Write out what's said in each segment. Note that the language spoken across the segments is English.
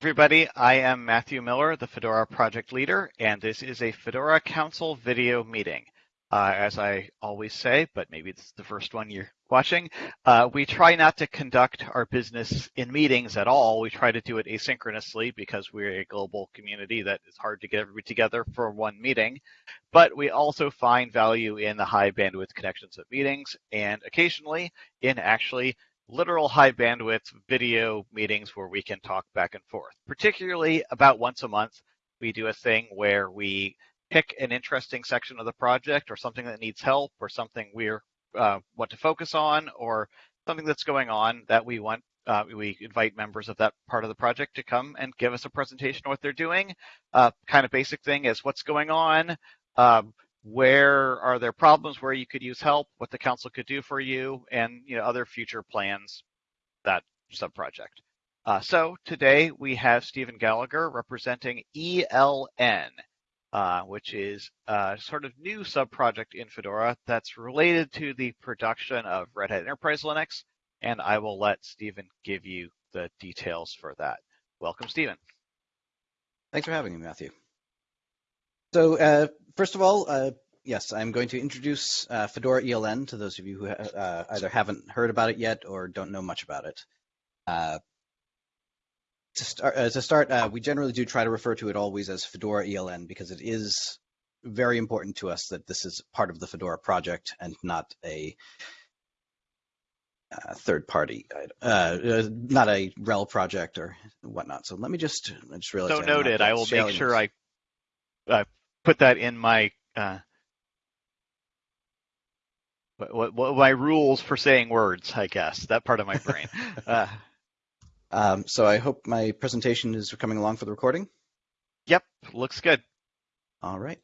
everybody. I am Matthew Miller, the Fedora project leader, and this is a Fedora Council video meeting. Uh, as I always say, but maybe it's the first one you're watching, uh, we try not to conduct our business in meetings at all. We try to do it asynchronously because we're a global community that is hard to get everybody together for one meeting. But we also find value in the high bandwidth connections of meetings and occasionally in actually literal high bandwidth video meetings where we can talk back and forth. Particularly about once a month, we do a thing where we pick an interesting section of the project or something that needs help or something we're uh, want to focus on or something that's going on that we want uh, we invite members of that part of the project to come and give us a presentation of what they're doing. Uh, kind of basic thing is what's going on, um, where are there problems where you could use help, what the council could do for you, and you know other future plans that sub-project. Uh, so today we have Stephen Gallagher representing ELN, uh, which is a sort of new sub-project in Fedora that's related to the production of Red Hat Enterprise Linux, and I will let Stephen give you the details for that. Welcome, Stephen. Thanks for having me, Matthew. So uh, first of all, uh, yes, I'm going to introduce uh, Fedora ELN to those of you who uh, either haven't heard about it yet or don't know much about it. Uh, to start, uh, to start we generally do try to refer to it always as Fedora ELN because it is very important to us that this is part of the Fedora project and not a uh, third party, uh, not a RHEL project or whatnot. So let me just, I just realized. So noted. I will make sure I uh, put that in my uh, what, what, my rules for saying words, I guess that part of my brain. uh, um, so I hope my presentation is coming along for the recording. Yep, looks good. All right.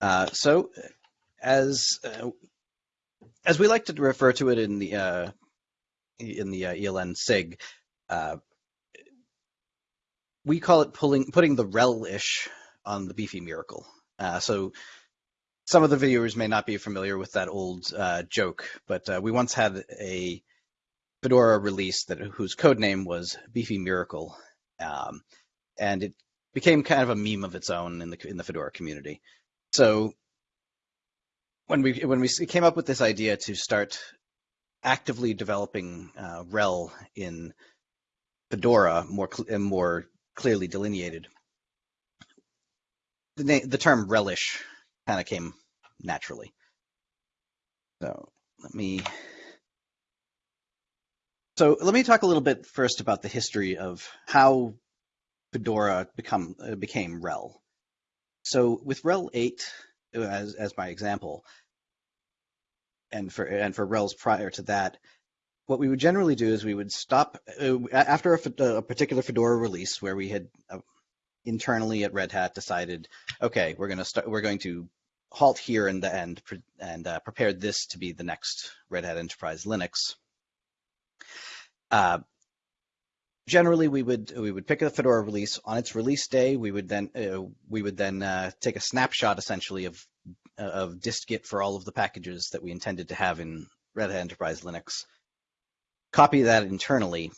Uh, so as uh, as we like to refer to it in the uh, in the uh, ELN SIG, uh, we call it pulling putting the RHEL-ish on the beefy miracle. Uh, so some of the viewers may not be familiar with that old uh, joke, but uh, we once had a Fedora release that whose code name was Beefy Miracle, um, and it became kind of a meme of its own in the in the Fedora community. So when we when we came up with this idea to start actively developing uh, RHEL in Fedora more cl- more clearly delineated, the, na- the term relish kind of came naturally. So let me. So let me talk a little bit first about the history of how Fedora become uh, became RHEL. So with RHEL 8 uh, as as my example, and for and for RHELs prior to that, what we would generally do is we would stop uh, after a, a, particular Fedora release where we had uh, internally at Red Hat decided, okay, we're going to start, we're going to halt here and the end and uh, prepare this to be the next Red Hat Enterprise Linux. Uh, generally, we would we would pick a Fedora release on its release day. We would then uh, we would then uh, take a snapshot essentially of of dist-git for all of the packages that we intended to have in Red Hat Enterprise Linux. Copy that internally,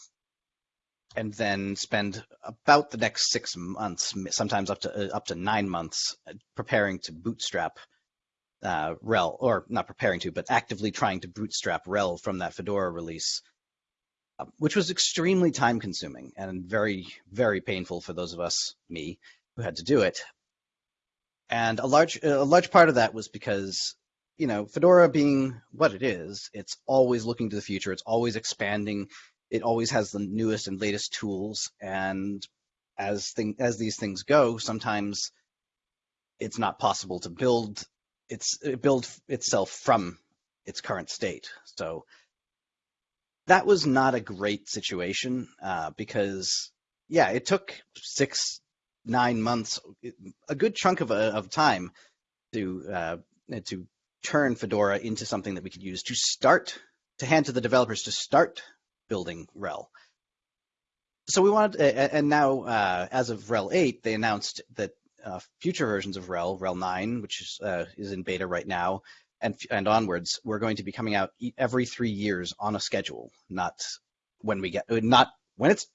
and then spend about the next six months, sometimes up to uh, up to nine months, uh, preparing to bootstrap uh, RHEL, or not preparing to, but actively trying to bootstrap RHEL from that Fedora release, uh, which was extremely time consuming and very, very painful for those of us, me, who had to do it. And a large, a large part of that was because, you know, Fedora being what it is, it's always looking to the future. It's always expanding it always has the newest and latest tools and as thing as these things go sometimes it's not possible to build its build itself from its current state. So that was not a great situation uh, because yeah it took six nine months a good chunk of, a, of time to uh, to turn fedora into something that we could use to start to hand to the developers to start building RHEL. So we wanted, and now uh, as of RHEL 8, they announced that uh, future versions of RHEL, RHEL 9, which is, uh, is in beta right now, and and onwards, we're going to be coming out every three years on a schedule, not when we get not when it's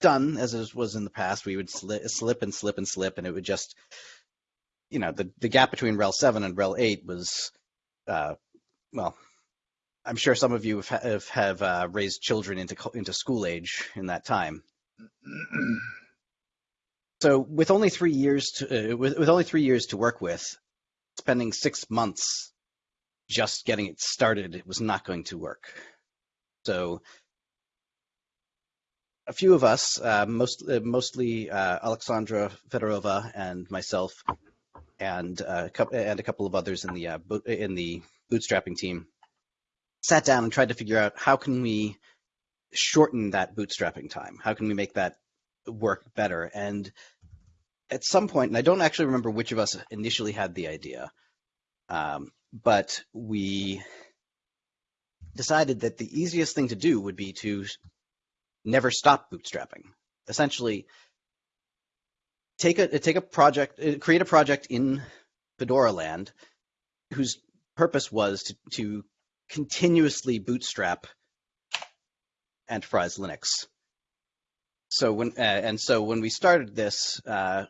done as it was in the past. We would slip, slip and slip and slip, and it would just, you know, the the gap between RHEL seven and RHEL eight was, uh, well, I'm sure some of you have have, uh, raised children into into school age in that time. so with only three years to uh, with, with only three years to work with, spending six months just getting it started, it was not going to work. So a few of us, uh, most, uh, mostly uh, Alexandra Fedorova and myself, and uh, and a couple of others in the uh, in the bootstrapping team, sat down and tried to figure out how can we shorten that bootstrapping time? How can we make that work better? And at some point, and I don't actually remember which of us initially had the idea, um, but we decided that the easiest thing to do would be to never stop bootstrapping. Essentially, take a take a project, uh, create a project in Fedora land whose purpose was to, to continuously bootstrap enterprise Linux. So when uh, and so when we started this, uh,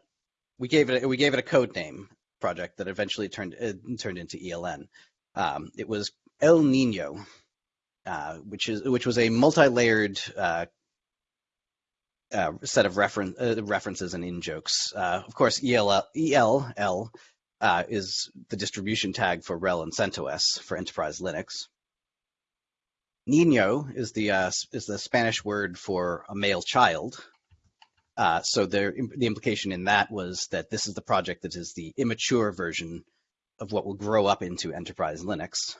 we gave it we gave it a code name project that eventually turned uh, turned into ELN. Um, it was El Nino, uh, which is which was a multi-layered uh, uh, set of referen- references and in jokes. Of course, ELL, ELL is the distribution tag for RHEL and CentOS for enterprise Linux. Nino is the uh, is the Spanish word for a male child. Uh, so the the implication in that was that this is the project that is the immature version of what will grow up into enterprise Linux.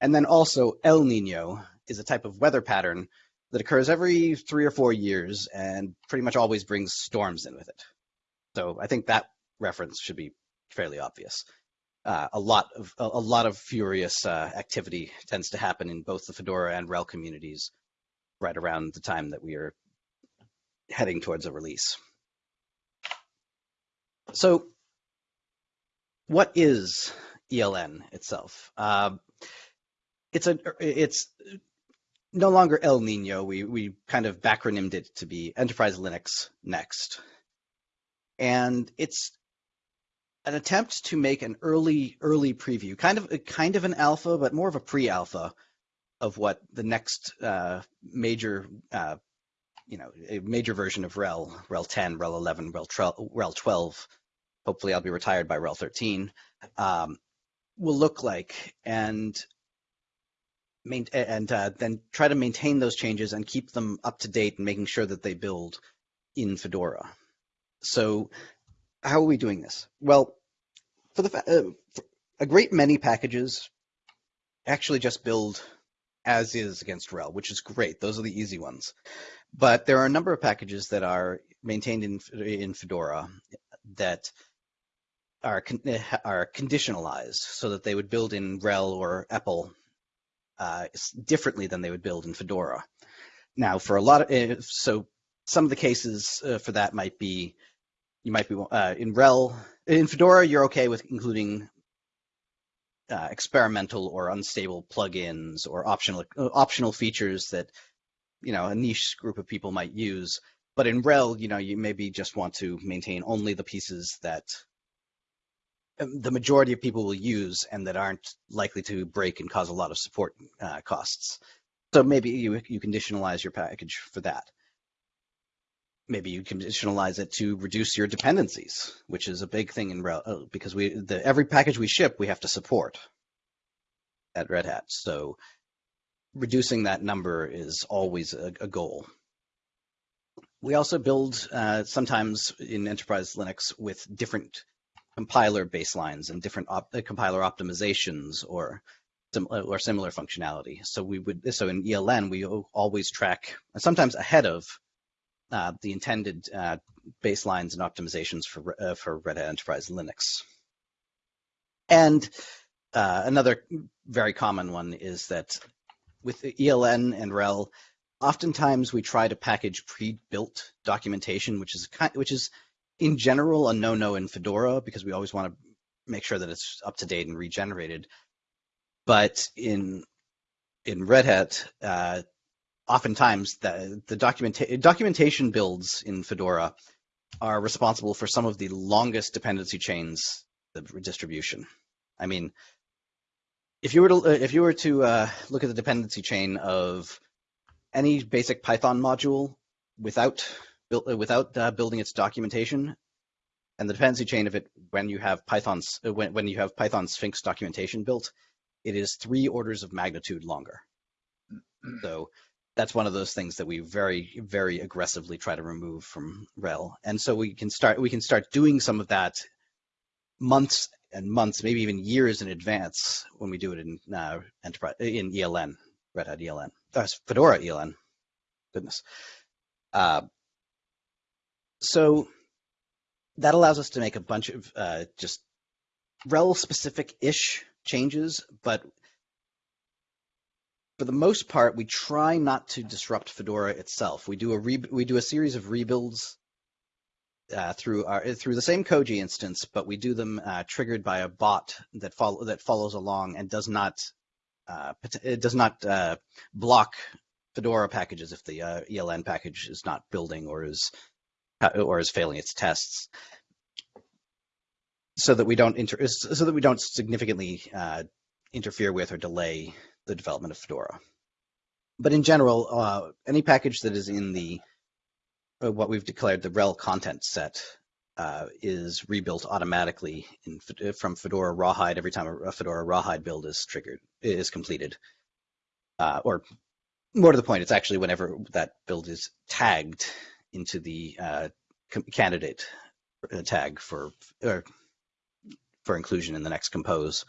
And then also El Nino is a type of weather pattern that occurs every three or four years and pretty much always brings storms in with it. So I think that reference should be fairly obvious. Uh, a lot of a, lot of furious uh, activity tends to happen in both the Fedora and RHEL communities right around the time that we are heading towards a release. So, what is ELN itself? Uh, it's a it's no longer El Nino. We we kind of backronymed it to be Enterprise Linux Next, and it's an attempt to make an early early preview, kind of kind of an alpha, but more of a pre-alpha of what the next uh, major uh, you know a major version of RHEL RHEL 10, RHEL 11, RHEL, RHEL 12. Hopefully, I'll be retired by RHEL 13. Um, will look like, and main, and uh, then try to maintain those changes and keep them up to date and making sure that they build in Fedora. So how are we doing this? Well, for the uh, for a great many packages actually just build as is against RHEL, which is great. Those are the easy ones. But there are a number of packages that are maintained in in Fedora that are are conditionalized so that they would build in RHEL or EPEL uh, differently than they would build in Fedora. Now, for a lot of eh, so some of the cases uh, for that might be you might be uh, in RHEL in Fedora you're okay with including uh, experimental or unstable plugins or optional uh, optional features that you know a niche group of people might use. But in RHEL, you know, you maybe just want to maintain only the pieces that um, the majority of people will use and that aren't likely to break and cause a lot of support uh, costs. So maybe you, you conditionalize your package for that. Maybe you conditionalize it to reduce your dependencies, which is a big thing in uh, because we the every package we ship we have to support at Red Hat. So reducing that number is always a, a goal. We also build uh, sometimes in enterprise Linux with different compiler baselines and different op- uh, compiler optimizations or uh, or similar functionality. So we would so in ELN we always track sometimes ahead of uh, the intended uh, baselines and optimizations for uh, for Red Hat Enterprise Linux. And uh, another very common one is that with ELN and RHEL, oftentimes we try to package pre-built documentation, which is which is in general a no-no in Fedora because we always want to make sure that it's up to date and regenerated. But in in Red Hat, uh, oftentimes the, the documenta- documentation builds in Fedora are responsible for some of the longest dependency chains the distribution. I mean, if you were to if you were to uh, look at the dependency chain of any basic Python module without uh, without uh, building its documentation, and the dependency chain of it when you have Python's uh, when when you have Python Sphinx documentation built, it is three orders of magnitude longer. So that's one of those things that we very very aggressively try to remove from RHEL and so we can start we can start doing some of that months and months, maybe even years in advance when we do it in uh, enterprise in ELN, Red Hat ELN, uh, Fedora ELN. Goodness. Uh, so that allows us to make a bunch of uh, just RHEL specific ish changes, but for the most part, we try not to disrupt Fedora itself. We do a we do a series of rebuilds uh, through our through the same Koji instance, but we do them uh, triggered by a bot that follow that follows along and does not uh, it does not uh, block Fedora packages if the uh, ELN package is not building or is uh, or is failing its tests, so that we don't inter- so that we don't significantly interfere with or delay the development of Fedora. But in general, any package that is in the uh, what we've declared the RHEL content set uh, is rebuilt automatically in, uh, from Fedora Rawhide every time a, Fedora Rawhide build is triggered, is completed. Uh, or more to the point, it's actually whenever that build is tagged into the uh, candidate uh, tag for for inclusion in the next compose.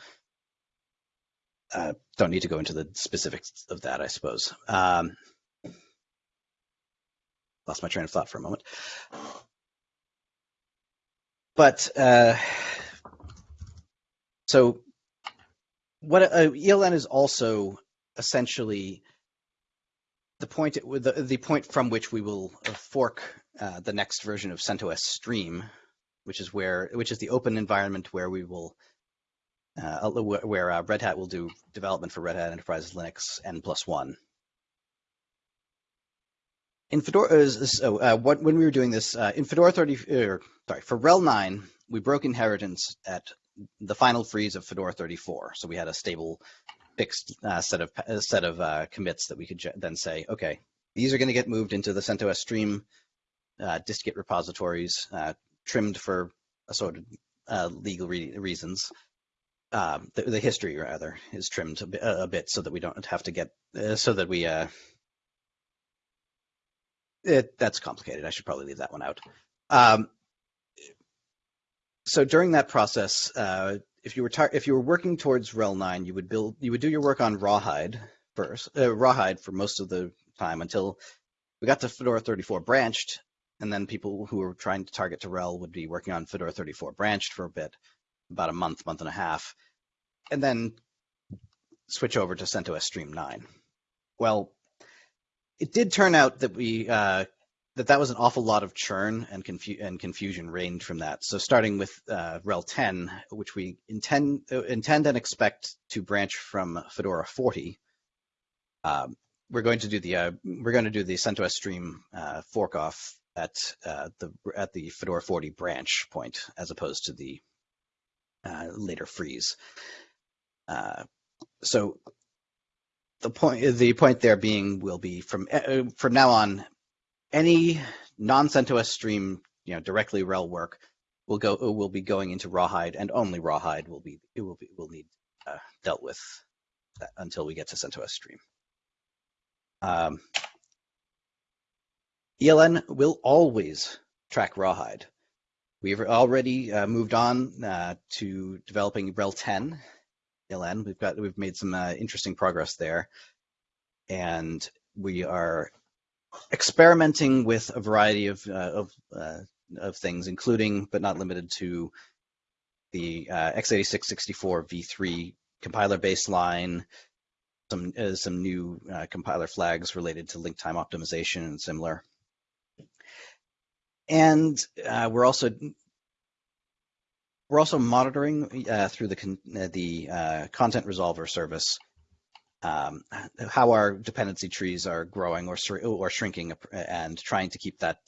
Don't need to go into the specifics of that, I suppose. Um, lost my train of thought for a moment. But uh, so what uh, ELN is also essentially the point the, the point from which we will fork uh, the next version of CentOS Stream, which is where which is the open environment where we will uh, where uh, Red Hat will do development for Red Hat Enterprise Linux N plus one in Fedora, uh, so uh, what, when we were doing this uh, in Fedora 30, er, sorry, for RHEL 9, we broke inheritance at the final freeze of Fedora 34. So we had a stable, fixed uh, set of uh, set of uh, commits that we could then say, okay, these are going to get moved into the CentOS Stream dist-git repositories, trimmed for assorted legal re reasons. Um, the, the, history rather is trimmed a bit, so that we don't have to get so that we it, that's complicated. I should probably leave that one out. Um, so during that process, uh, if you were if you were working towards RHEL nine, you would build you would do your work on Rawhide first, uh, Rawhide for most of the time until we got to Fedora 34 branched, and then people who were trying to target to RHEL would be working on Fedora 34 branched for a bit, about a month, month and a half, and then switch over to CentOS Stream 9. Well, it did turn out that we uh, that that was an awful lot of churn and, confu- and confusion reigned from that. So starting with uh, RHEL 10, which we intend uh, intend and expect to branch from Fedora 40, um, we're going to do the uh, we're going to do the CentOS Stream uh, fork off at uh, the at the Fedora 40 branch point as opposed to the later freeze. so the point the point there being will be from uh, from now on any non-CentOS stream you know directly RHEL work will go will be going into Rawhide and only Rawhide will be it will be will need uh, dealt with until we get to CentOS stream. Um, ELN will always track Rawhide. We've already uh, moved on uh, to developing RHEL 10 ELN. We've got we've made some uh, interesting progress there, and we are experimenting with a variety of uh, of uh, of things, including but not limited to the uh, x86-64 v3 compiler baseline, some uh, some new uh, compiler flags related to link time optimization and similar. And we're also we're also monitoring uh, through the con- uh, the uh, content resolver service um, how our dependency trees are growing or or shrinking, and trying to keep that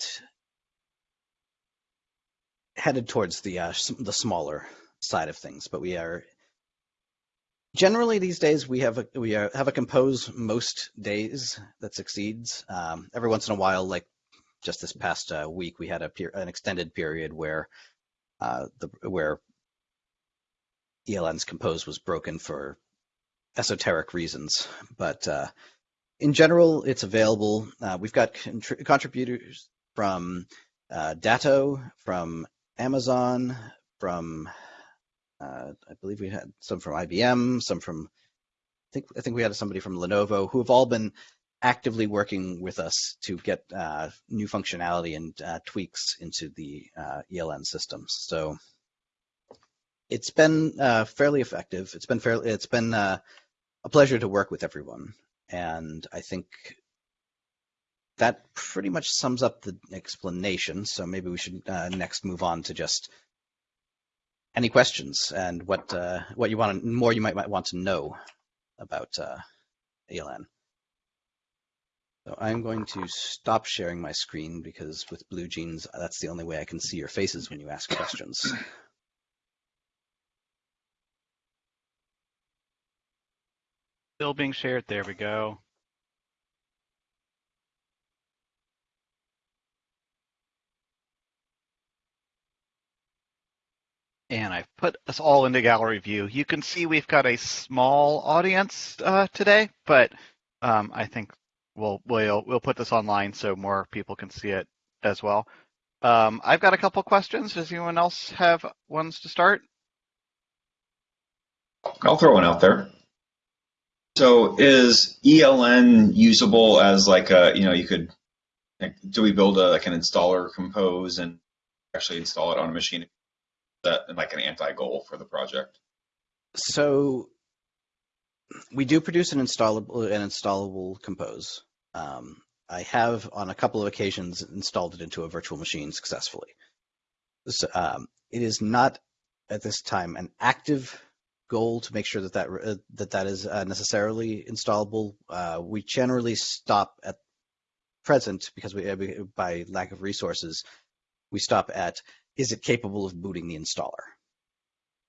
headed towards the uh, the smaller side of things. But we are generally these days we have a we have a compose most days that succeeds. Um, every once in a while, like just this past uh, week, we had a an extended period where uh, the where ELN's compose was broken for esoteric reasons, but uh, in general, it's available. Uh, we've got contri- contributors from uh, Datto, from Amazon, from uh, I believe we had some from IBM, some from I think I think we had somebody from Lenovo who have all been actively working with us to get uh, new functionality and uh, tweaks into the uh, ELN systems. So it's been uh, fairly effective. It's been fairly it's been uh, a pleasure to work with everyone, and I think that pretty much sums up the explanation. So maybe we should next move on to just any questions and what uh, what you want to, more you might, might want to know about uh, ELN. So I'm going to stop sharing my screen because with BlueJeans, that's the only way I can see your faces when you ask questions. Still being shared. There we go. And I've put us all into gallery view. You can see we've got a small audience uh, today, but um, I think we'll, we'll we'll put this online so more people can see it as well. Um, I've got a couple questions. Does anyone else have ones to start? I'll throw one out there. So is ELN usable as like a, you know, you could, like, do we build a, like an installer compose and actually install it on a machine that like an anti-goal for the project? So we do produce an installable an installable compose. Um, I have on a couple of occasions installed it into a virtual machine successfully. So, um, it is not at this time an active goal to make sure that that uh, that, that is uh, necessarily installable. Uh, we generally stop at present because we by lack of resources we stop at is it capable of booting the installer?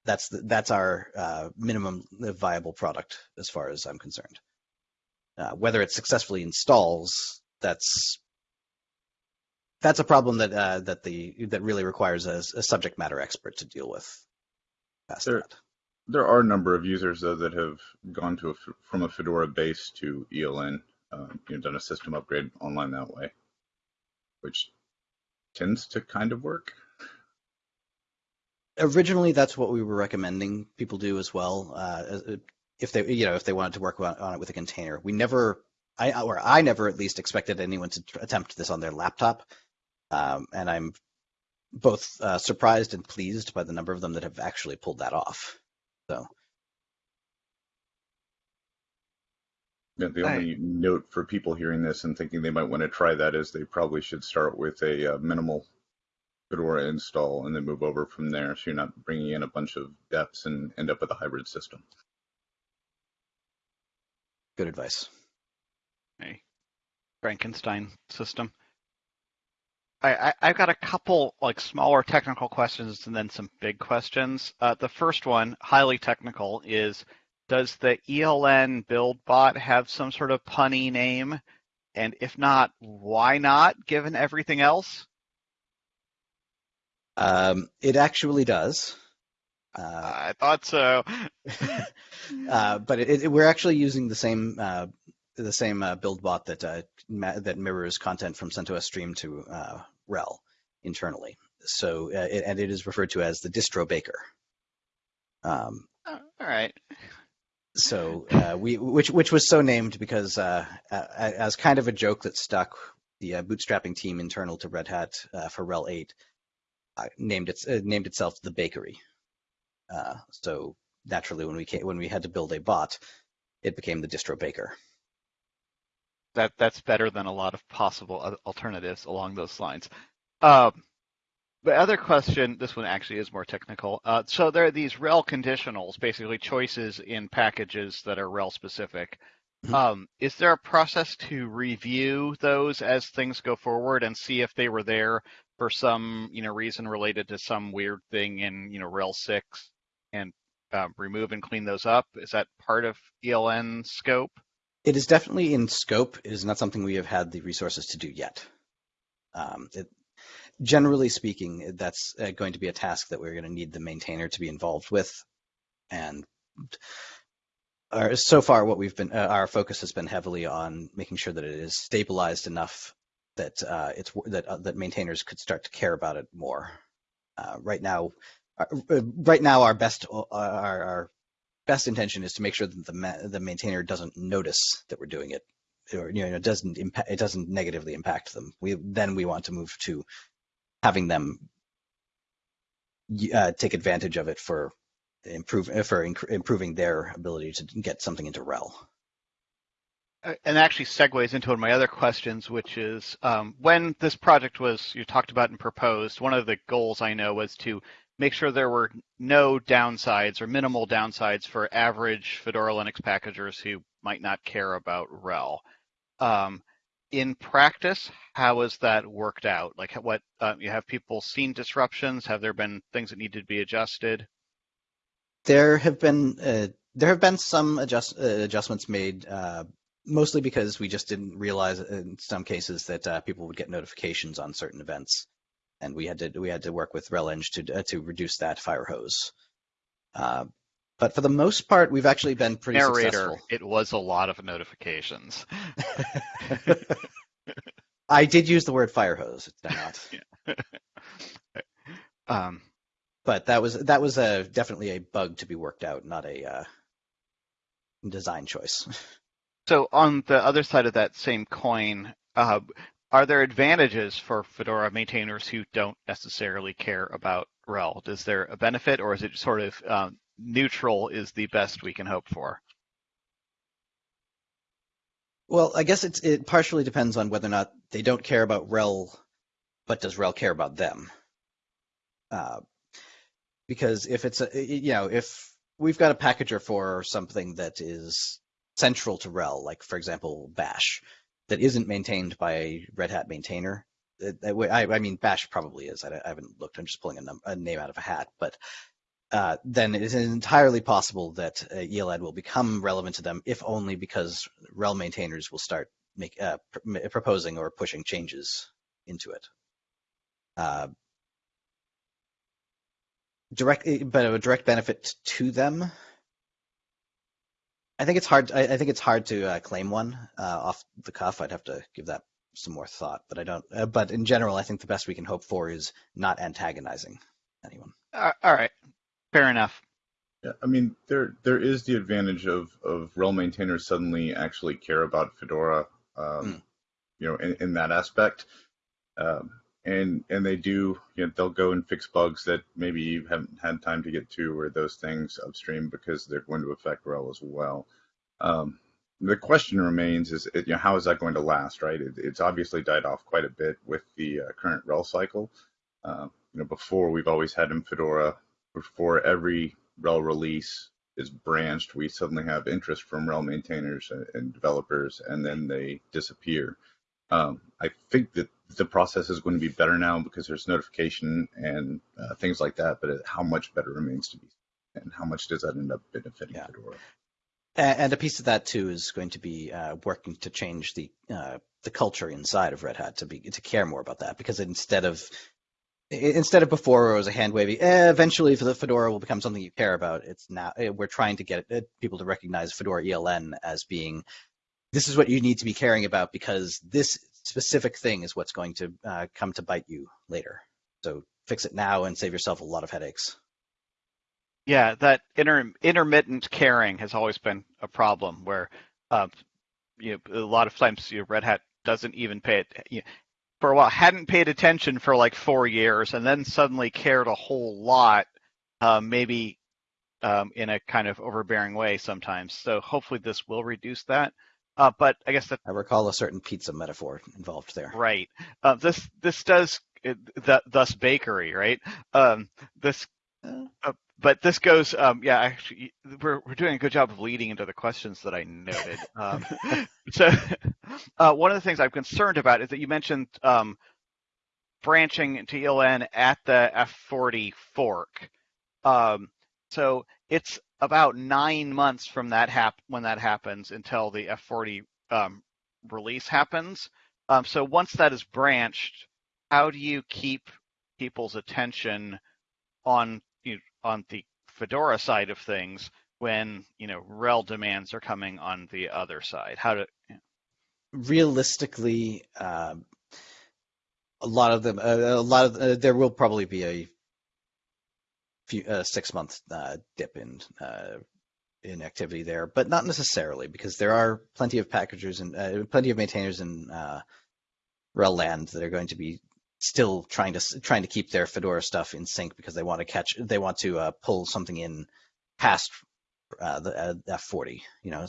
That's the, that's our uh, minimum viable product as far as I'm concerned. Uh, whether it successfully installs, that's that's a problem that uh, that the that really requires a, a, subject matter expert to deal with. Past there, that. there are a number of users though that have gone to a, from a Fedora base to ELN, uh, you know, done a system upgrade online that way, which tends to kind of work originally that's what we were recommending people do as well. Uh, if they, you know, if they wanted to work on, it with a container, we never, I or I never at least expected anyone to attempt this on their laptop, um, and I'm both uh, surprised and pleased by the number of them that have actually pulled that off. So. Yeah, the only note for people hearing this and thinking they might want to try that is they probably should start with a uh, minimal Fedora install and then move over from there so you're not bringing in a bunch of deps and end up with a hybrid system. Good advice. A Frankenstein system. I, I, have got a couple like smaller technical questions and then some big questions. Uh, the first one, highly technical, is does the ELN build bot have some sort of punny name? And if not, why not, given everything else? Um, it actually does. Uh, I thought so. uh, but it, it, we're actually using the same uh, the same uh, build bot that uh, ma- that mirrors content from CentOS Stream to uh, RHEL internally. So it, and it is referred to as the distro baker. Um, oh, all right. So we which which was so named because as kind of a joke that stuck, the bootstrapping team internal to Red Hat for RHEL 8 uh, named it uh, named itself the bakery. Uh, so naturally, when we came, when we had to build a bot, it became the distro baker. That that's better than a lot of possible alternatives along those lines. Um, the other question, this one actually is more technical. Uh, so there are these RHEL conditionals, basically choices in packages that are RHEL specific. Mhm. Um, is there a process to review those as things go forward and see if they were there for some, you know, reason related to some weird thing in, you know, RHEL six and uh, remove and clean those up? Is that part of ELN scope? It is definitely in scope. It is not something we have had the resources to do yet. Um, it, generally speaking, that's uh, going to be a task that we're going to need the maintainer to be involved with. And our, so far, what we've been, uh, our focus has been heavily on making sure that it is stabilized enough that uh, it's that uh, that maintainers could start to care about it more. Uh, right now, right now, our best uh, our, our best intention is to make sure that the ma- the maintainer doesn't notice that we're doing it, or you know, it doesn't impact it doesn't negatively impact them. We then we want to move to having them uh, take advantage of it for improve for improving their ability to get something into RHEL Uh, and actually segues into one of my other questions, which is um, when this project was you talked about and proposed, one of the goals I know was to make sure there were no downsides or minimal downsides for average Fedora Linux packagers who might not care about RHEL. Um, in practice, how has that worked out? Like, what uh, you have people seen disruptions? Have there been things that needed to be adjusted? There have been uh, there have been some adjust, uh, adjustments made, uh, mostly because we just didn't realize in some cases that uh, people would get notifications on certain events, and we had to we had to work with RHEL-Eng to uh, to reduce that fire hose. Uh, but for the most part, we've actually been pretty Narrator, successful. it was a lot of notifications. I did use the word fire hose. Did I not? um, but that was that was a definitely a bug to be worked out, not a uh, design choice. So on the other side of that same coin, uh, are there advantages for Fedora maintainers who don't necessarily care about RHEL? Is there a benefit, or is it sort of um, neutral? Is the best we can hope for? Well, I guess it partially depends on whether or not they don't care about RHEL, but does RHEL care about them? Uh, because if it's a, you know, if we've got a packager for something that is central to RHEL, like for example, Bash, that isn't maintained by a Red Hat maintainer. I, I mean, Bash probably is. I, I haven't looked. I'm just pulling a, num- a name out of a hat, but uh, then it is entirely possible that uh, ELN will become relevant to them, if only because RHEL maintainers will start make, uh, pr- proposing or pushing changes into it. Uh, direct, but a direct benefit to them. I think it's hard. I, I think it's hard to uh, claim one uh, off the cuff. I'd have to give that some more thought, but I don't. Uh, but in general, I think the best we can hope for is not antagonizing anyone. Uh, all right, fair enough. Yeah, I mean there there is the advantage of of RHEL maintainers suddenly actually care about Fedora, um, Mm. you know, in, in that aspect, um, and and they do, you know, they'll go and fix bugs that maybe you haven't had time to get to, or those things upstream because they're going to affect RHEL as well. Um, the question remains: is you know how is that going to last? Right? It, it's obviously died off quite a bit with the uh, current RHEL cycle. Uh, you know, before we've always had in Fedora, before every RHEL release is branched, we suddenly have interest from RHEL maintainers and, and developers, and then they disappear. Um, I think that the process is going to be better now because there's notification and uh, things like that, but how much better remains to be and how much does that end up benefiting Yeah. Fedora? And a piece of that too is going to be uh, working to change the uh, the culture inside of Red Hat to be to care more about that because instead of instead of before it was a hand wavy, eh, eventually the Fedora will become something you care about. It's now eh, we're trying to get uh, people to recognize Fedora ELN as being this is what you need to be caring about because this specific thing is what's going to uh, come to bite you later. So fix it now and save yourself a lot of headaches. Yeah, that inter- intermittent caring has always been a problem where, uh, you know, a lot of times you know, Red Hat doesn't even pay it. You know, for a while, hadn't paid attention for like four years, and then suddenly cared a whole lot, uh, maybe um, in a kind of overbearing way sometimes. So hopefully this will reduce that. Uh, but I guess that I recall a certain pizza metaphor involved there. Right. Uh, this this does uh, th- thus bakery, right? Um, this uh, but this goes, um, yeah, actually, we're, we're doing a good job of leading into the questions that I noted. Um, so uh, one of the things I'm concerned about is that you mentioned um, branching to ELN at the F40 fork. Um, so it's about nine months from that hap- when that happens until the F40 um, release happens. Um, so once that is branched, how do you keep people's attention on you know, on the Fedora side of things when you know RHEL demands are coming on the other side? How to realistically, um, a lot of them, uh, a lot of uh, there will probably be a few uh, six month uh, dip in uh, in activity there, but not necessarily because there are plenty of packagers and uh, plenty of maintainers in uh, RHEL land that are going to be still trying to trying to keep their Fedora stuff in sync because they want to catch they want to uh, pull something in past the uh, F40. You know,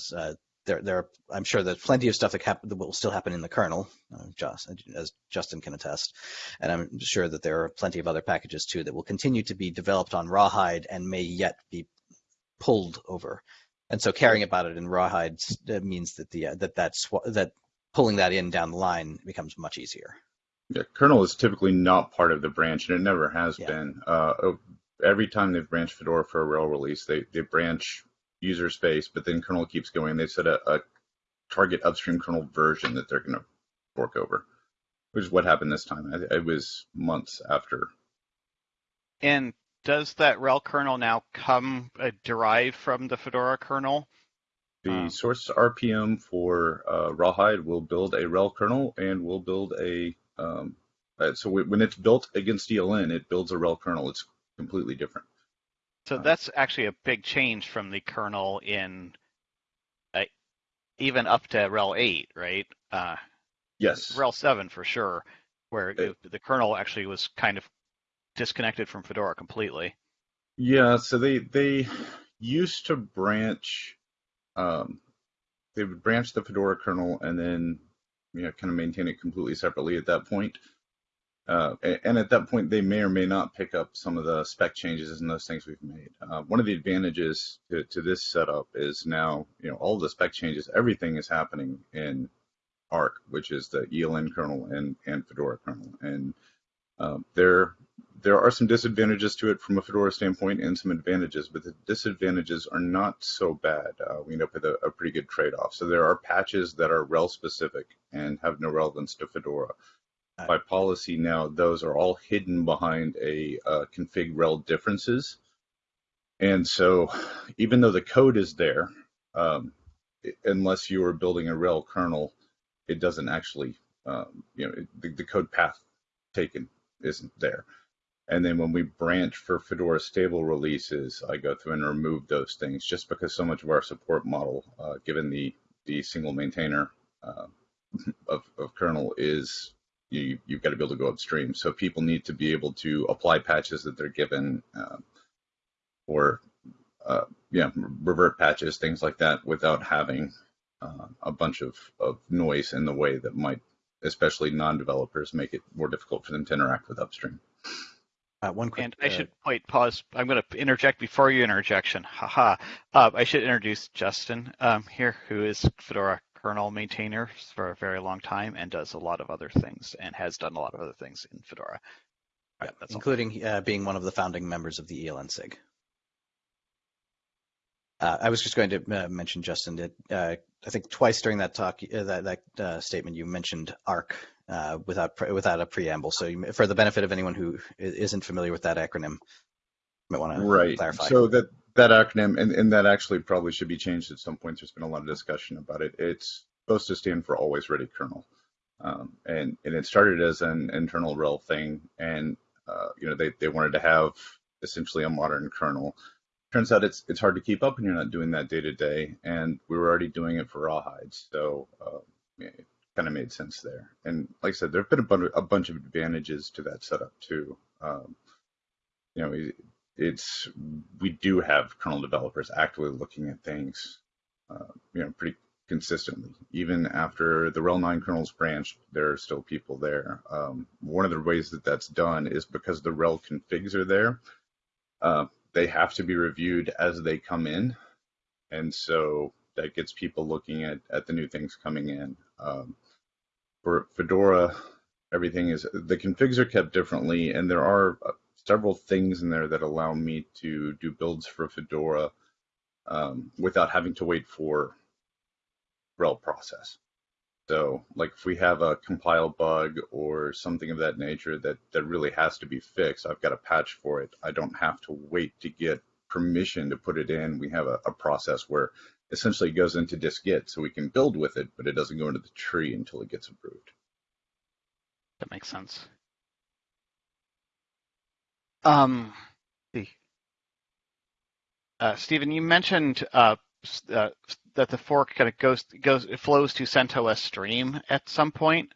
there there are, I'm sure there's plenty of stuff that, that will still happen in the kernel, uh, just, as Justin can attest, and I'm sure that there are plenty of other packages too that will continue to be developed on Rawhide and may yet be pulled over. And so caring about it in Rawhide means that the uh, that that's that pulling that in down the line becomes much easier. Yeah, kernel is typically not part of the branch, and it never has yeah. been. Uh, oh, every time they've branched Fedora for a RHEL release, they, they branch user space, but then kernel keeps going. They set a, a target upstream kernel version that they're going to fork over, which is what happened this time. It was months after. And does that RHEL kernel now come uh, derived from the Fedora kernel? The um, source RPM for uh, Rawhide will build a RHEL kernel and will build a um, uh, so when it's built against ELN, it builds a RHEL kernel. It's completely different. So uh, that's actually a big change from the kernel in uh, even up to RHEL 8, right? Uh, yes. RHEL 7 for sure, where it, the kernel actually was kind of disconnected from Fedora completely. Yeah, so they they used to branch um, they would branch the Fedora kernel and then you know, kind of maintain it completely separately at that point. Uh, and at that point, they may or may not pick up some of the spec changes and those things we've made. Uh, one of the advantages to, to, this setup is now, you know, all the spec changes, everything is happening in ARC, which is the ELN kernel and, and Fedora kernel. And uh, there, there are some disadvantages to it from a Fedora standpoint and some advantages, but the disadvantages are not so bad. Uh, we end up with a, a pretty good trade-off. So there are patches that are RHEL specific and have no relevance to Fedora. By policy now, those are all hidden behind a uh, config RHEL differences. And so even though the code is there, um, unless you are building a RHEL kernel, it doesn't actually, um, you know, the, the code path taken isn't there. And then when we branch for Fedora stable releases, I go through and remove those things just because so much of our support model, uh, given the, the single maintainer uh, of, of kernel is you, you've got to be able to go upstream. So people need to be able to apply patches that they're given uh, or uh, yeah, revert patches, things like that without having uh, a bunch of, of noise in the way that might, especially non-developers, make it more difficult for them to interact with upstream. Uh, one quick, and I uh, should wait. Pause. I'm going to interject before you interjection. Haha. Uh, I should introduce Justin um, here, who is Fedora kernel maintainer for a very long time and does a lot of other things and has done a lot of other things in Fedora. Right, including uh, being one of the founding members of the ELN SIG. Uh, I was just going to uh, mention, Justin, that uh, I think twice during that talk, uh, that, that uh, statement, you mentioned ARC uh, without without a preamble. So, you, for the benefit of anyone who isn't familiar with that acronym, you might want to right. clarify. So that that acronym, and, and that actually probably should be changed at some point. There's been a lot of discussion about it. It's supposed to stand for Always Ready Kernel, um, and and it started as an internal RHEL thing, and uh, you know they they wanted to have essentially a modern kernel. Turns out it's it's hard to keep up, and you're not doing that day to day. And we were already doing it for Rawhide, so uh, it kind of made sense there. And like I said, there have been a, bunch, a bunch of advantages to that setup too. Um, you know, it's we do have kernel developers actively looking at things, uh, you know, pretty consistently. Even after the RHEL 9 kernels branched, there are still people there. Um, one of the ways that that's done is because the RHEL configs are there. Uh, they have to be reviewed as they come in, and so that gets people looking at at the new things coming in. Um, for Fedora, everything is the configs are kept differently, and there are uh, several things in there that allow me to do builds for Fedora um, without having to wait for RHEL process. So, like if we have a compile bug or something of that nature that that really has to be fixed, I've got a patch for it. I don't have to wait to get permission to put it in. We have a, a process where essentially it goes into dist-git, so we can build with it, but it doesn't go into the tree until it gets approved. That makes sense. Um, see. Uh, Stephen, you mentioned uh, uh, that the fork kind of goes goes it flows to CentOS Stream at some point.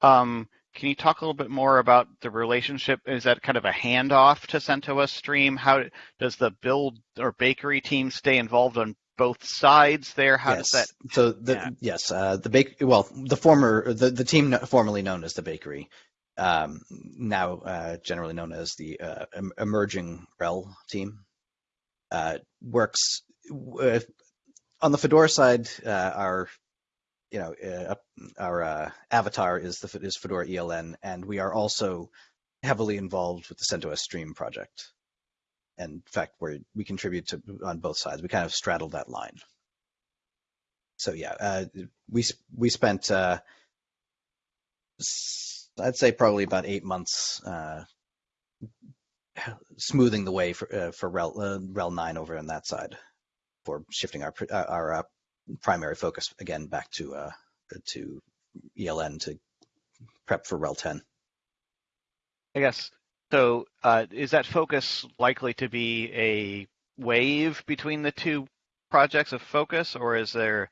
Um, can you talk a little bit more about the relationship? Is that kind of a handoff to CentOS Stream? How does the build or bakery team stay involved on both sides there? How yes. does that? So the yeah. yes, uh, the bake well the former the the team formerly known as the bakery, um, now uh, generally known as the uh, emerging RHEL team, uh, works on the Fedora side. Uh, our you know uh, our uh, avatar is the is Fedora ELN, and we are also heavily involved with the CentOS Stream project. And in fact, we we contribute to on both sides. We kind of straddle that line. So yeah, we we spent I'd say probably about eight months uh, smoothing the way for uh, for RHEL, uh, RHEL nine over on that side for shifting our uh, our uh, primary focus again back to uh, to ELN to prep for RHEL ten. I guess so. Uh, is that focus likely to be a wave between the two projects of focus, or is there?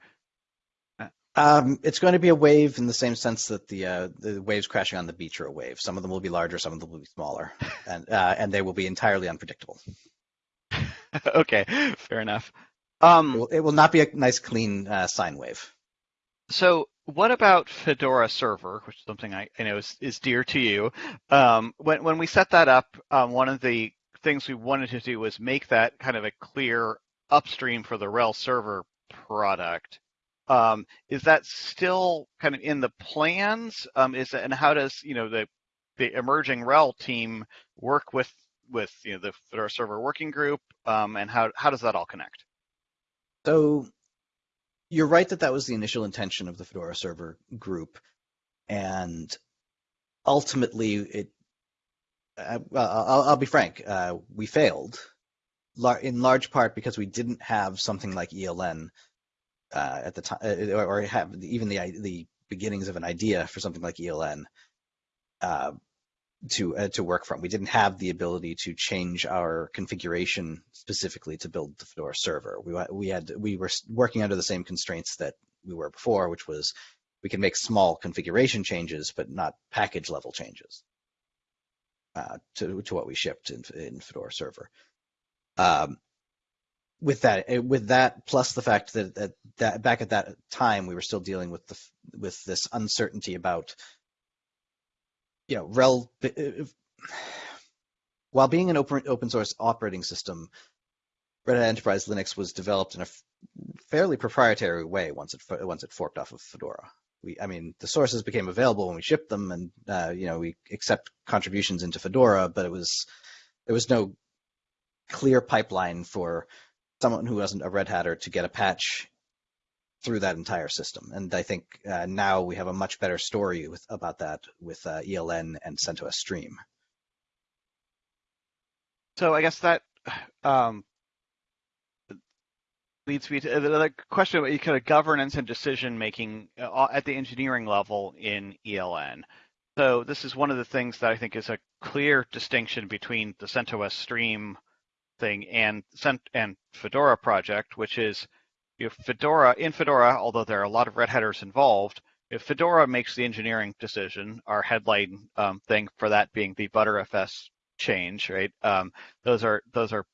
Um, it's going to be a wave in the same sense that the uh, the waves crashing on the beach are a wave. Some of them will be larger, some of them will be smaller, and uh, and they will be entirely unpredictable. okay, fair enough. Um, it, will, it will not be a nice clean uh, sine wave. So, what about Fedora Server, which is something I, I know is, is dear to you? Um, when when we set that up, um, one of the things we wanted to do was make that kind of a clear upstream for the RHEL server product. Um, is that still kind of in the plans? Um, is and how does you know the the emerging RHEL team work with with you know the Fedora Server working group, um, and how how does that all connect? So you're right that that was the initial intention of the Fedora Server group, and ultimately it. Uh, I'll, I'll, be frank. Uh, we failed, in large part because we didn't have something like ELN uh, at the time, uh, or have even the the beginnings of an idea for something like ELN uh, to uh, to work from. We didn't have the ability to change our configuration specifically to build the Fedora server. We we had we were working under the same constraints that we were before, which was we can make small configuration changes, but not package level changes uh, to to what we shipped in, in Fedora server. Um, with that eh, with that plus the fact that, that, that back at that time we were still dealing with the with this uncertainty about you know RHEL eh, while being an open open source operating system red hat enterprise linux was developed in a fairly proprietary way once it once it forked off of fedora. We i mean the sources became available when we shipped them and uh, you know we accept contributions into fedora but it was there was no clear pipeline for someone who wasn't a Red Hatter to get a patch through that entire system. And I think uh, now we have a much better story with, about that with uh, ELN and CentOS Stream. So I guess that um, leads me to the question about kind of governance and decision making uh, at the engineering level in ELN. So this is one of the things that I think is a clear distinction between the CentOS Stream thing and and Fedora project, which is know, Fedora in Fedora, although there are a lot of red hatters involved, if Fedora makes the engineering decision, our headline um, thing for that being the Btrfs change, right? Um, those are those are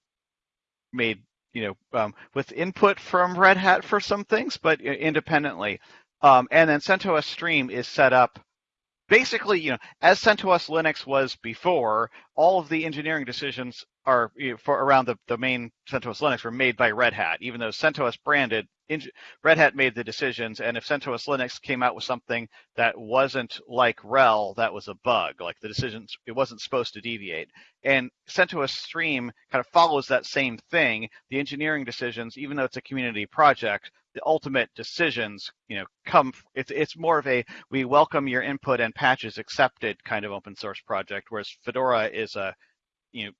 made you know um, with input from Red Hat for some things, but independently. Um, and then CentOS Stream is set up basically, you know, as CentOS Linux was before, all of the engineering decisions are you know, for around the, the main CentOS Linux were made by Red Hat, even though CentOS branded, Red Hat made the decisions, and if CentOS Linux came out with something that wasn't like RHEL, that was a bug. Like the decisions, it wasn't supposed to deviate. And CentOS Stream kind of follows that same thing. The engineering decisions, even though it's a community project, the ultimate decisions, you know, come. It's it's more of a we welcome your input and patches accepted kind of open source project, whereas Fedora is a, you know,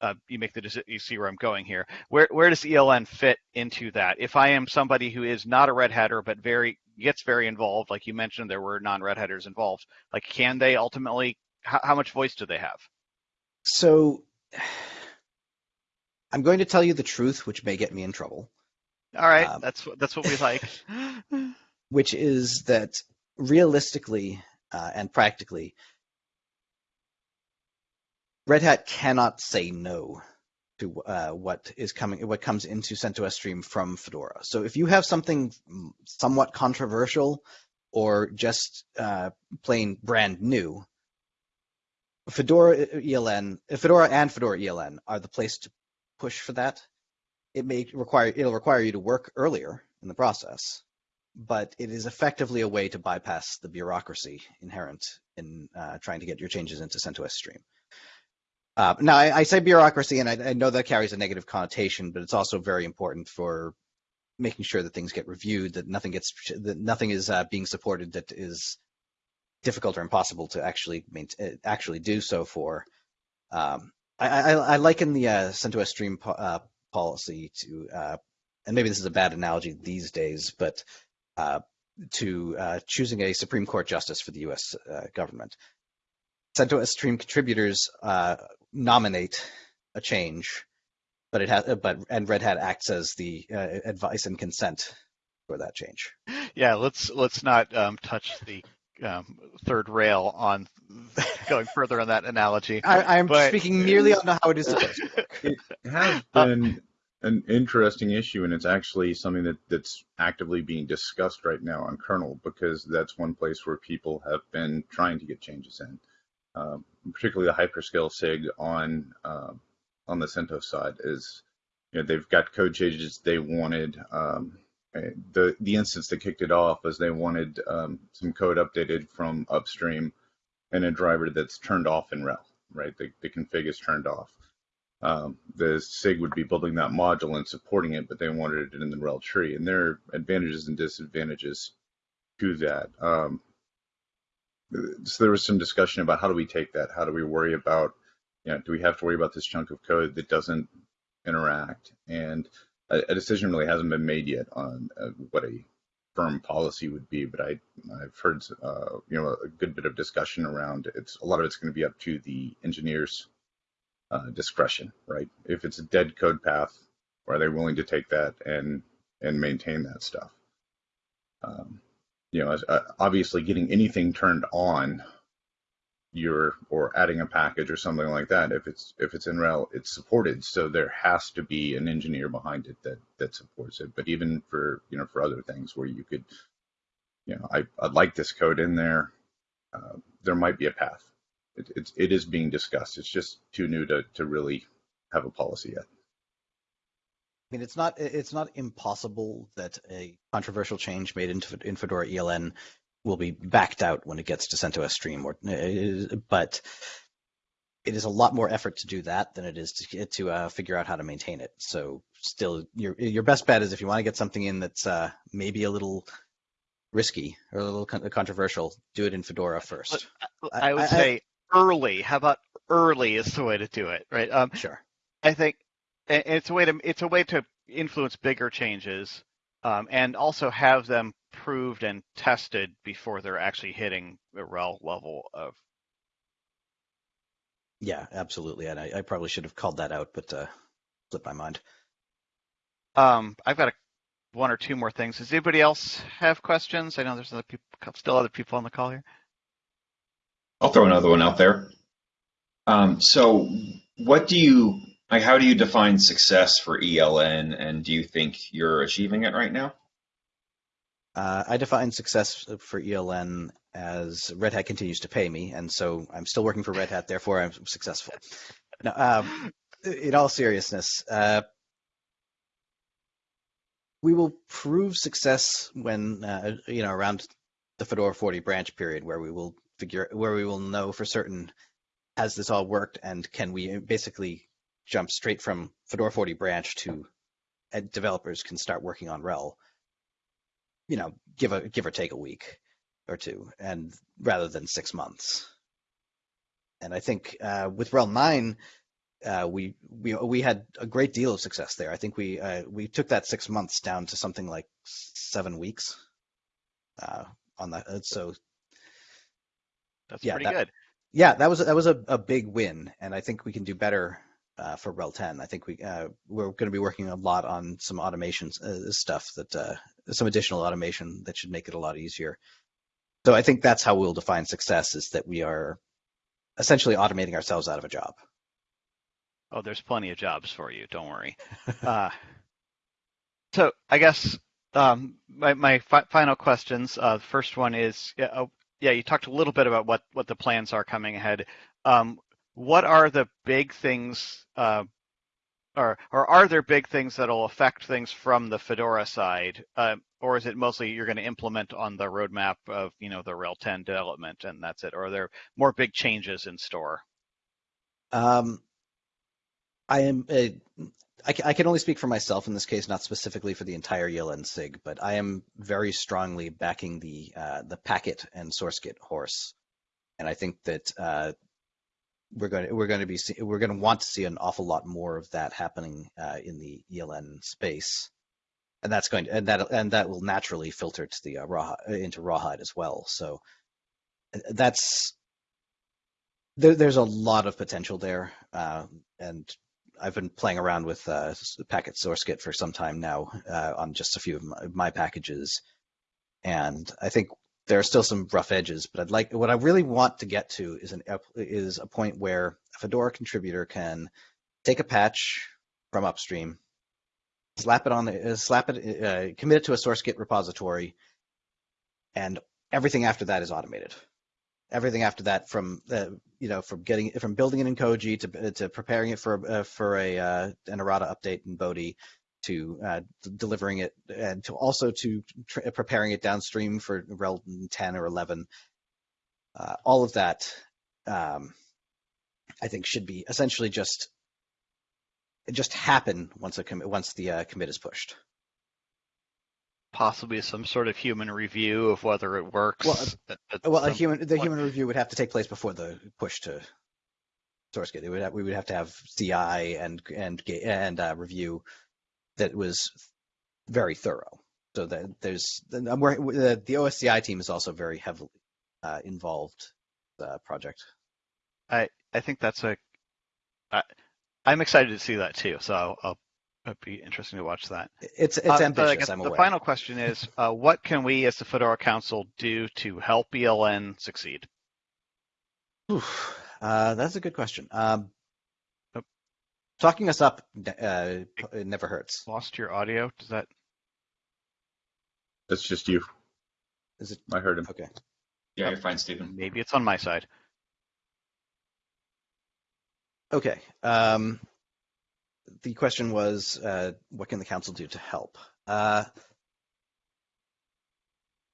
uh, you make the. You see where I'm going here. Where where does ELN fit into that? If I am somebody who is not a Red Hatter but very gets very involved, like you mentioned, there were non-Red Hatters involved. Like, can they ultimately? How, how much voice do they have? So, I'm going to tell you the truth, which may get me in trouble. All right, um, that's that's what we like. which is that realistically uh, and practically, Red Hat cannot say no to uh, what is coming, what comes into CentOS Stream from Fedora. So if you have something somewhat controversial or just uh, plain brand new, Fedora ELN, Fedora and Fedora ELN are the place to push for that. It may require it'll require you to work earlier in the process, but it is effectively a way to bypass the bureaucracy inherent in uh, trying to get your changes into CentOS Stream. Uh, now, I, I, say bureaucracy, and I, I, know that carries a negative connotation, but it's also very important for making sure that things get reviewed, that nothing gets, that nothing is uh, being supported that is difficult or impossible to actually maintain, actually do so for. Um, I, I, liken the uh, CentOS Stream uh, policy to, uh, and maybe this is a bad analogy these days, but uh, to choosing a Supreme Court justice for the U.S. government. CentOS Stream contributors nominate a change, but it has but and Red Hat acts as the uh, advice and consent for that change. Yeah, let's let's not um, touch the um, third rail on going further on that analogy. I, am speaking merely on how it is supposed to work. It has been an interesting issue, and it's actually something that, that's actively being discussed right now on kernel because that's one place where people have been trying to get changes in. Um, particularly the hyperscale SIG on uh, on the CentOS side is you know they've got code changes they wanted. Um, the the instance that kicked it off was they wanted um, some code updated from upstream and a driver that's turned off in RHEL, right? The, the config is turned off. Um, the SIG would be building that module and supporting it, but they wanted it in the RHEL tree. And there are advantages and disadvantages to that. Um, so there was some discussion about how do we take that? How do we worry about, you know, do we have to worry about this chunk of code that doesn't interact? And a, a decision really hasn't been made yet on uh, what a firm policy would be, but I, I've heard, uh, you know, a good bit of discussion around it's a lot of it's going to be up to the engineers' uh, discretion, right? If it's a dead code path, are they willing to take that and and maintain that stuff? Um, you know, uh, obviously getting anything turned on your or adding a package or something like that if it's if it's in RHEL it's supported. So there has to be an engineer behind it that that supports it. But even for you know for other things where you could you know i i'd like this code in there uh, there might be a path. It, it's it is being discussed. It's just too new to to really have a policy yet. I mean, it's not it's not impossible that a controversial change made into in Fedora ELN will be backed out when it gets to CentOS Stream, or uh, but it is a lot more effort to do that than it is to to uh, figure out how to maintain it. So, still, your your best bet is if you want to get something in that's uh, maybe a little risky or a little controversial, do it in Fedora first. I, I would I, say I, early. How about early is the way to do it, right? Um, sure. I think it's a way to it's a way to influence bigger changes um, and also have them proved and tested before they're actually hitting the RHEL level of. Yeah, absolutely, and I, I probably should have called that out, but uh, slipped my mind. Um, I've got a, one or two more things. Does anybody else have questions? I know there's other people, still other people on the call here. I'll throw another one out there. Um, so, what do you like, how do you define success for ELN, and do you think you're achieving it right now? Uh, I define success for ELN as Red Hat continues to pay me, and so I'm still working for Red Hat. Therefore, I'm successful. Now, um, in all seriousness, uh, we will prove success when uh, you know around the Fedora 40 branch period, where we will figure where we will know for certain has this all worked, and can we basically jump straight from Fedora 40 branch to developers can start working on RHEL. You know, give a give or take a week or two, and rather than six months. And I think uh, with RHEL 9, uh, we we we had a great deal of success there. I think we uh, we took that six months down to something like seven weeks uh, on that. Uh, so That's Yeah, pretty that- good. yeah, that was that was a, a big win, and I think we can do better uh, for RHEL 10. I think we uh, we're going to be working a lot on some automation uh, stuff that uh, some additional automation that should make it a lot easier. So I think that's how we'll define success: is that we are essentially automating ourselves out of a job. Oh, there's plenty of jobs for you. Don't worry. uh, so I guess um, my, my fi- final questions. Uh, the first one is, yeah, oh, yeah, you talked a little bit about what, what the plans are coming ahead. Um, what are the big things, uh, or or are there big things that'll affect things from the Fedora side, uh, or is it mostly you're going to implement on the roadmap of you know the RHEL 10 development and that's it, or are there more big changes in store? Um, I am. Uh, I, I can only speak for myself in this case, not specifically for the entire ELN SIG, but I am very strongly backing the uh, the Packit and source git horse, and I think that uh, we're going to we're going to be we're going to want to see an awful lot more of that happening uh, in the ELN space, and that's going to and that and that will naturally filter to the uh, raw into rawhide as well. So uh, that's there, there's a lot of potential there, uh, and I've been playing around with uh, Packit source git for some time now uh, on just a few of my, my packages, and I think there are still some rough edges. But I'd like what I really want to get to is an is a point where a Fedora contributor can take a patch from upstream, slap it on the uh, slap it, uh, commit it to a source git repository, and everything after that is automated everything after that from uh, you know from getting from building it in Koji to to preparing it for uh, for a uh, an errata update in Bodhi to uh, delivering it and to also to tr- preparing it downstream for RHEL 10 or 11 uh, all of that um, I think should be essentially just just happen once a com- once the uh, commit is pushed Possibly some sort of human review of whether it works. Well, at- at Well, a human the point. human review would have to take place before the push to source git. It would have, we would have to have CI and and and uh, review that was very thorough. So that there's I'm working, the, the OSCI team is also very heavily uh, involved uh, project. I I think that's a. I, I'm excited to see that too. So I'll, I'll it'd be interesting to watch that. It's it's Uh, ambitious. guess I'm the aware. final question is, uh, what can we as the Fedora Council do to help ELN succeed? Oof, uh, that's a good question. Um. Talking us up uh, it never hurts. Lost your audio? Does that? That's just you. Is it I heard him. okay? Yeah, you're fine, Stephen. Maybe it's on my side. Okay. Um, the question was, uh, what can the council do to help? Uh,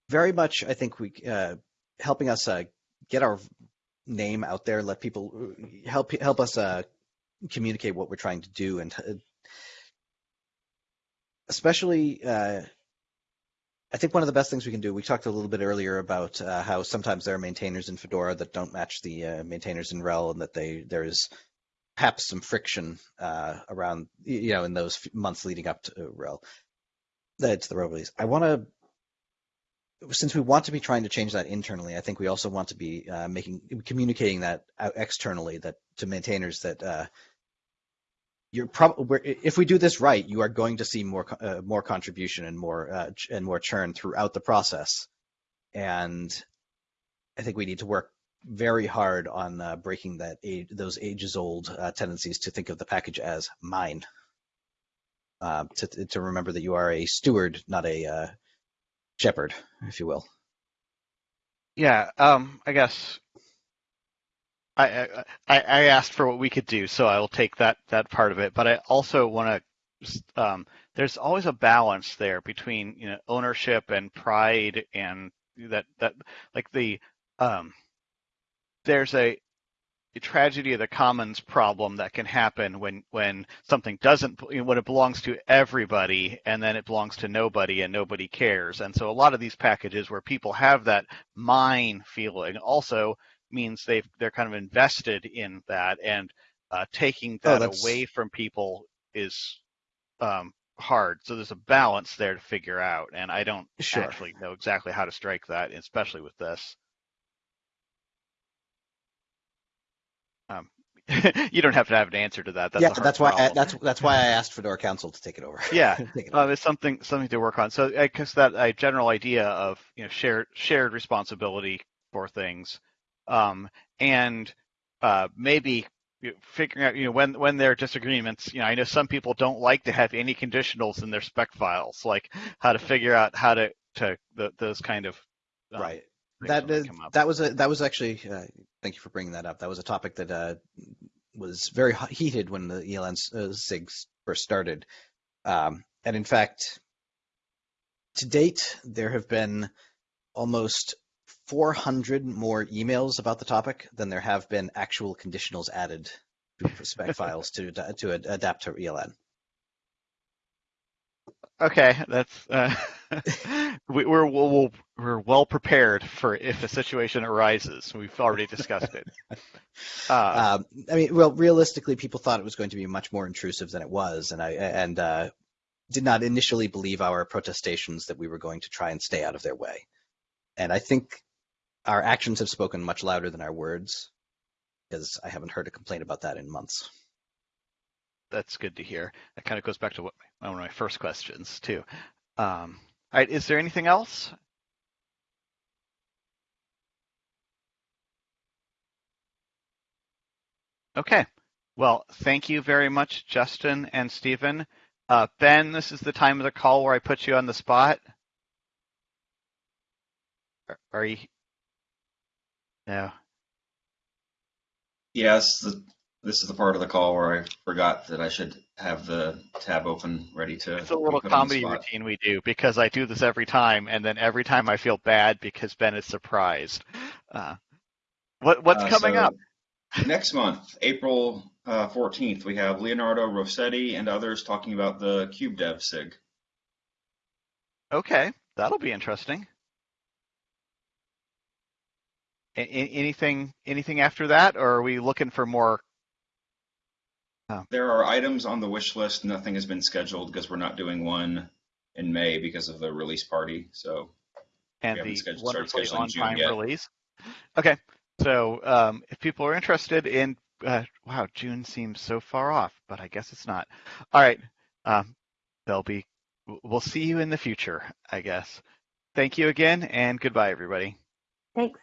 very much, I think we uh, helping us uh, get our name out there, let people help help us uh, communicate what we're trying to do, and uh, especially. Uh, I think one of the best things we can do. We talked a little bit earlier about uh, how sometimes there are maintainers in Fedora that don't match the uh, maintainers in RHEL, and that they there's perhaps some friction uh, around you know in those months leading up to RHEL, uh, to the RHEL release. I want to, since we want to be trying to change that internally, I think we also want to be making communicating that externally that to maintainers that you're probably if we do this right, you are going to see more uh, more contribution and more uh, ch- and more churn throughout the process, and I think we need to work very hard on uh, breaking that age, those ages old uh, tendencies to think of the package as mine. Uh, to to remember that you are a steward, not a uh, shepherd, if you will. Yeah, um, I guess I, I I asked for what we could do, so I will take that that part of it. But I also want to. Um, there's always a balance there between you know ownership and pride, and that that like the um, there's a, a tragedy of the commons problem that can happen when when something doesn't you know, when it belongs to everybody and then it belongs to nobody and nobody cares. And so a lot of these packages where people have that mine feeling also means they've they're kind of invested in that and uh, taking Oh, that that's- away from people is um, hard. So there's a balance there to figure out, and I don't Sure. actually know exactly how to strike that, especially with this. Um, you don't have to have an answer to that. That's yeah, that's why I, that's that's why I asked Fedora Council to take it over. Yeah, Take it over. um, it's something something to work on. So I guess that a general idea of you know shared shared responsibility for things, um, and uh, maybe figuring out you know when when there are disagreements. You know, I know some people don't like to have any conditionals in their spec files, like how to figure out how to to the, those kind of um, right. That when they is, come up. that was a that was actually uh, thank you for bringing that up. That was a topic that uh, was very hot- heated when the ELN uh, SIGs first started, um, and in fact, to date there have been almost 400 more emails about the topic than there have been actual conditionals added to spec files to to ad- adapt to ELN. Okay, that's uh, we, we're we'll, we're well prepared for if a situation arises. We've already discussed it. Uh, Um, I mean, well, realistically, people thought it was going to be much more intrusive than it was, and I and uh, did not initially believe our protestations that we were going to try and stay out of their way. And I think our actions have spoken much louder than our words, because I haven't heard a complaint about that in months. that's good to hear. That kind of goes back to what one of my first questions too. Um, all right, is there anything else? Okay. Well, thank you very much, Justin and Stephen. Uh, ben, this is the time of the call where I put you on the spot. Are, are you? No. Yes, the, this is the part of the call where I forgot that I should have the tab open ready to. It's a little be put on the comedy routine we do because I do this every time, and then every time I feel bad because Ben is surprised. Uh, what what's Uh, coming so up? Next month, April uh, 14th, we have Leonardo Rossetti and others talking about the Kube Dev SIG. Okay, that'll be interesting. A- a- anything anything after that, or are we looking for more? There are items on the wish list. Nothing has been scheduled because we're not doing one in May because of the release party. So and haven't the scheduled- started wonderfully scheduling on June time yet. release. Okay, so um, if people are interested in, uh, wow, June seems so far off, but I guess it's not. All right, um, they'll be. We'll see you in the future, I guess. Thank you again, and goodbye, everybody. Thanks.